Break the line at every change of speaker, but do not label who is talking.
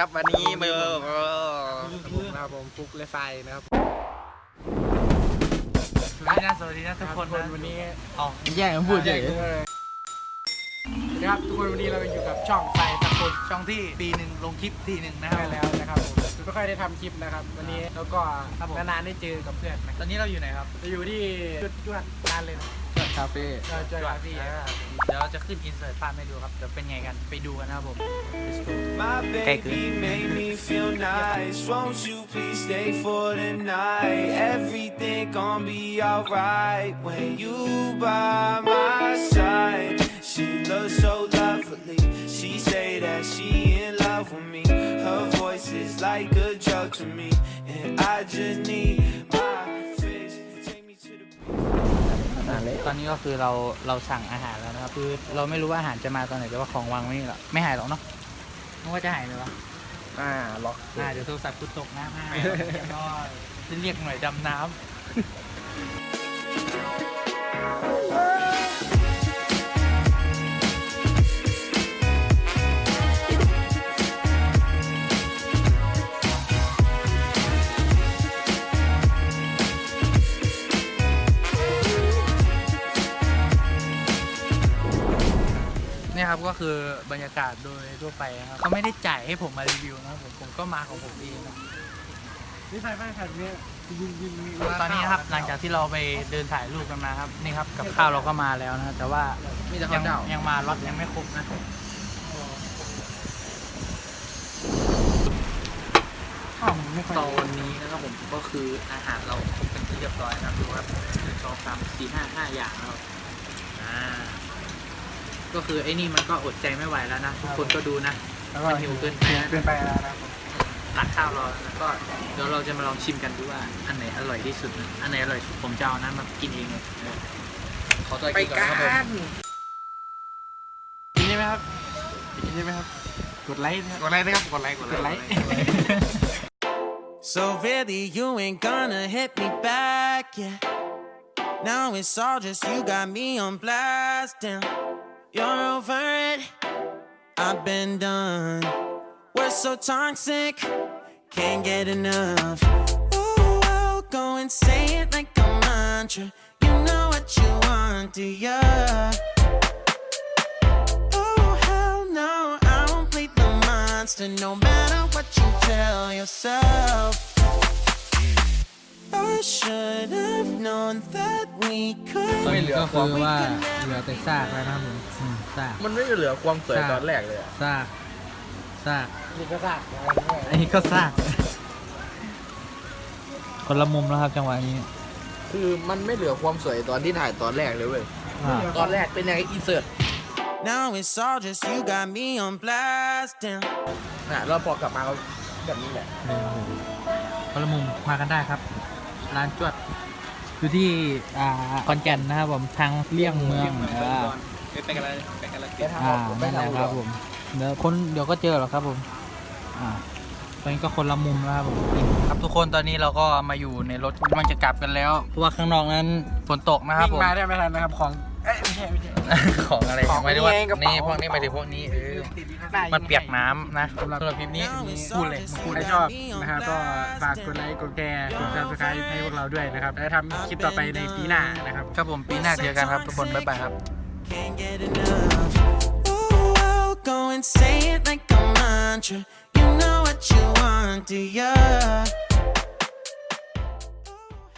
ครับวันนี้มือ
นะครับผมฟุกและไฟนะครับ
สวัสดีนะสวัสดีนะทุกคน
ทุก
นะ
วันนี้
อ๋อ
แย่งพูดเฉย
นะครับทุกคนวันนี้เราอยู่กับช่องไฟตะกุน
ช่องที่ปีหนึ่งลงคลิปทีหนึ่งนะค
ได้
รับ
แล้วนะครับผมไม่ค่อยได้ทำคลิปนะครับ วันนี้แล้วก็
ครับผม
นานๆได้เจอกับเพื่อนนะ
ตอนนี้เราอยู่ไหนครับ
จะอยู่ที่จุดจวดร้านเลยนะ
คาเฟ่
จอยจอยคาเฟ่
อ่าเดี๋ยวเราจะขึ้นอินเสิร์ตภาพให้ดูครับเดี๋ยวเป็นไงกันไปดูกันนะครับผม Let's go
My
Okay,
baby made me feel nice. Won't you please stay for the night? Everything gon' be alright when you by my side. She looks so lovely. She say that she in love with me. Her voice is like a drug to me, and I just need
ตอนนี้ก็คือเราเราสั่งอาหารแล้วนะครับคือเราไม่รู้ว่าอาหารจะมาตอนไหนแต่ว่าของวางไว้นี่แหละไม่หายหรอกเนาะนึกว่าจะหายเลยวะ
อ่าล็อก
อ่าเดี๋ยวโทรศัพท์กูตกน้ำให้ก็จะเรียกหน่วยดำน้ำ เนี่ยครับก็คือบรรยากาศโดยทั่วไปนะครับเขาไม่ได้จ่ายให้ผมมารีวิวนะครับผมผมก็มาของผมเองนะ
นี่ไฟไฟขัดเนี่ยยิงยิง
ตอนนี้นะครับหลังจากที่เราไปเดินถ่ายรูปกันมาครับนี่ครับกับข้าวเราก็มาแล้วนะแต่ว่า
มีแต่
ยั
ข้าวเจ้า
ยังมาล็อตยังไม่ครบนะ
ข้าวมันไม่ค่อย
ตอนนี้นะครับผมก็คืออาหารเราครบเป็นที่เรียบร้อยนะครับดูครับหนึ่งสองสามสี่ห้าห้าอย่างนะครับอ่า ก็คือไอ้นี่มันก็อดใจไม่ไหวแล้วนะทุกคนก็ดูนะ
แล้วก็
มันหิวเกินไปนะ
เกินไปแล้วนะครับผม
ตักข้าวรอแล้วก็เดี๋ยวเราจะมาลองชิมกันดูว่าอันไหนอร่อยที่สุดนะอันไหนอร่อยสุดผมจะเอานั้นมากินเองเลยขอตัว
ไป
กินก่อน
กั
นะครับผม
น
กินใช่ไหมครับกินใช่ไหมครับ กดไลค์นะครับ
กดไลค์นะครับกดไลค์กด
กด
ไล
ไล
ค์
ค์
So really, you ain't gonna hit me back, yeah. Now it's all just you got me on blast, damn. You're over it. I've been done. We're so toxic, can't get enough. Ooh, I'll go and say it like a mantra. You know what you want, do ya? Oh hell no, I won't play the monster no matter what you tell yourself. I should have known that we
ตอน
could.
นี้ก็คือว่าเหลือแต่ซากแล้วนะครับผมอืมซาก
มันไม่เหลือความสวยตอนแรกเลยอะ
ซากซาก
นี่ก็ซาก
อันนี้ก็ซาก คนละมุมแล้วครับจังหวะนี้
คือมันไม่เหลือความสวยตอนที่ถ่ายตอนแรกเลยเว้ย
อ่า
ตอนแรกเป็นยังไงอินเสิร์ต
Now it's all just you got me on blast. Damn.
นะแล้วพอกลับมาก็แบบนี้แหละ
เดี๋ยวคนละมุมมากันได้ครับ ร้านจวด อยู่ที่อ่าคอนแก่นนะครับผมทางเลี่ยงเมืองอ่า
ไปกันเลยไปกันเลย
อ่านั่นแหละครับผมเดี๋ยวคนเดี๋ยวก็เจอหรอกครับผมอ่าตอนนี้ก็คนละมุมแล้วครับผมครับทุกคนตอนนี้เราก็มาอยู่ในรถมันจะกลับกันแล้ว เพราะว่าข้างนอกนั้นฝนตกนะครับ
วิ่ง
ผม
มาได้ไม่ทันนะครับของเอ้ยไม่ใช่ไม่ใช่
ของอะไร
ของ
หมายถึงว่า
นี่เองกระเป๋า
นี่พวกนี้หมายถึงพวกนี้เออ
ติดอยู่ข้างหน้า
มันเปียกน้ำนะสำหรับคลิปนี้
พูดเลยพูดให้ชอบนะครับก็ฝากกดไลค์กดแชร์กด subscribe ให้พวกเราด้วยนะครับแล้วทำคลิปต่อไปในปีหน้านะครับ
ครับผมปีหน้าเจอกันครับทุกคนบ๊ายบายครับ
Can't get enough. Ooh, I'll go and say it like a mantra. You know what you want, do ya?